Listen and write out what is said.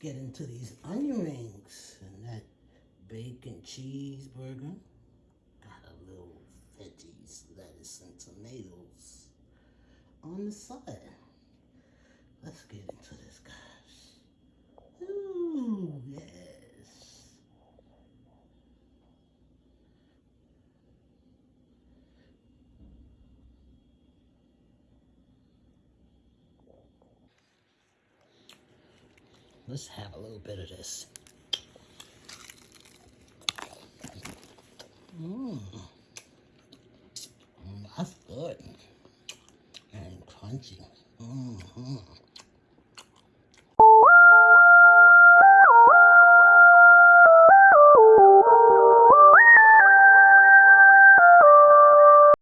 get into these onion rings and that bacon cheeseburger. Got a little veggies, lettuce, and tomatoes on the side. Let's get into this, guys. Ooh, yes. Let's have a little bit of this. Mmm. Mm, that's good. And crunchy. Mm-hmm.